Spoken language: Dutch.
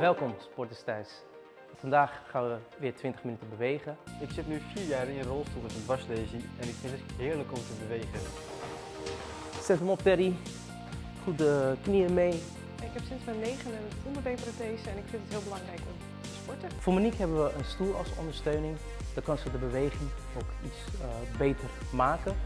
Welkom sporters thuis. Vandaag gaan we weer 20 minuten bewegen. Ik zit nu vier jaar in een rolstoel met een dwarslesie en ik vind het heerlijk om te bewegen. Zet hem op Terry. Goed de knieën mee. Ik heb sinds mijn negen een onderbeenprothese en ik vind het heel belangrijk om te sporten. Voor Monique hebben we een stoel als ondersteuning. Dan kan ze de beweging ook iets eh, beter maken.